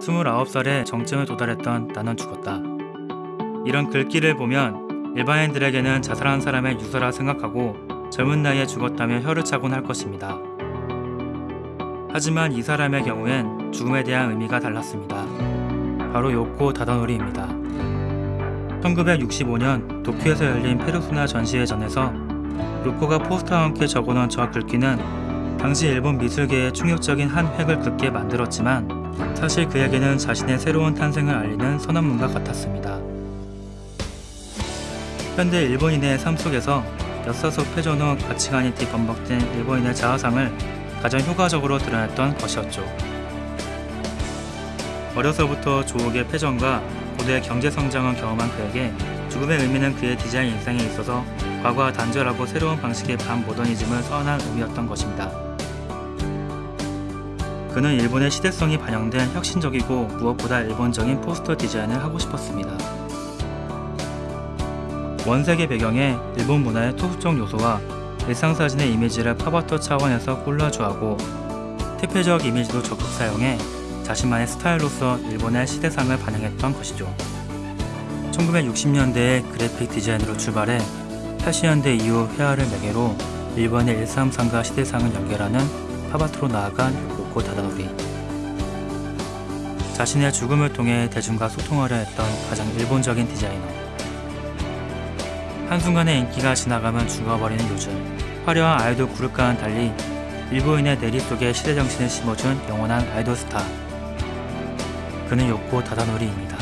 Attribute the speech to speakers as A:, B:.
A: 29살에 정점에 도달했던 나는 죽었다. 이런 글귀를 보면 일반인들에게는 자살한 사람의 유서라 생각하고 젊은 나이에 죽었다며 혀를 차곤 할 것입니다. 하지만 이 사람의 경우엔 죽음에 대한 의미가 달랐습니다. 바로 요코 다다노리입니다. 1965년 도쿄에서 열린 페르소나 전시회전에서 요코가 포스터와 함께 적어놓은 저 글귀는 당시 일본 미술계의 충격적인 한 획을 긋게 만들었지만 사실 그에게는 자신의 새로운 탄생을 알리는 선언문과 같았습니다. 현대 일본인의 삶 속에서 역사속 패전 후 가치관이 뒤범벅된 일본인의 자아상을 가장 효과적으로 드러냈던 것이었죠. 어려서부터 조옥의 패전과 고대 경제 성장을 경험한 그에게 죽음의 의미는 그의 디자인 인생에 있어서 과거와 단절하고 새로운 방식의 반모더니즘을 선언한 의미였던 것입니다. 그는 일본의 시대성이 반영된 혁신적이고 무엇보다 일본적인 포스터 디자인을 하고 싶었습니다. 원색의 배경에 일본 문화의 토수적 요소와 일상사진의 이미지를 팝아트 차원에서 콜라주하고 퇴폐적 이미지도 적극 사용해 자신만의 스타일로서 일본의 시대상을 반영했던 것이죠. 1960년대의 그래픽 디자인으로 출발해 80년대 이후 회화를 매개로 일본의 일삼상과 시대상을 연결하는 팝아트로 나아간 요코 다다노리. 자신의 죽음을 통해 대중과 소통하려 했던 가장 일본적인 디자이너. 한순간의 인기가 지나가면 죽어버리는 요즘 화려한 아이돌 그룹과는 달리 일부인의 내리 속에 시대정신을 심어준 영원한 아이돌 스타 그는 요코 다다노리입니다.